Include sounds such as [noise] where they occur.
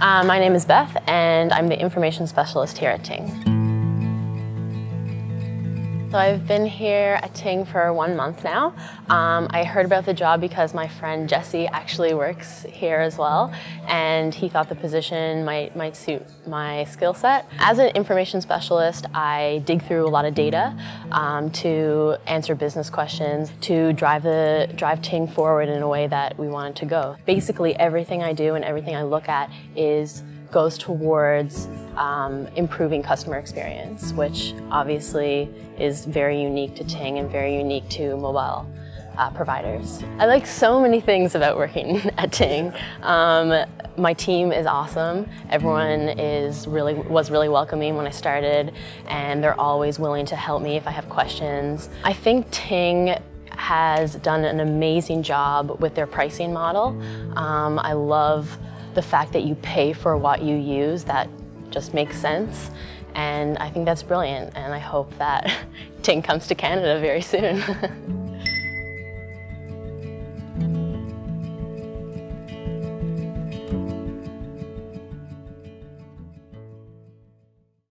Uh, my name is Beth and I'm the information specialist here at Ting. So I've been here at Ting for one month now. Um, I heard about the job because my friend Jesse actually works here as well and he thought the position might, might suit my skill set. As an information specialist, I dig through a lot of data um, to answer business questions, to drive, the, drive Ting forward in a way that we want it to go. Basically everything I do and everything I look at is goes towards um, improving customer experience, which obviously is very unique to Ting and very unique to mobile uh, providers. I like so many things about working [laughs] at Ting. Um, my team is awesome. Everyone is really was really welcoming when I started and they're always willing to help me if I have questions. I think Ting has done an amazing job with their pricing model. Um, I love the fact that you pay for what you use, that just makes sense. And I think that's brilliant, and I hope that [laughs] Ting comes to Canada very soon. [laughs]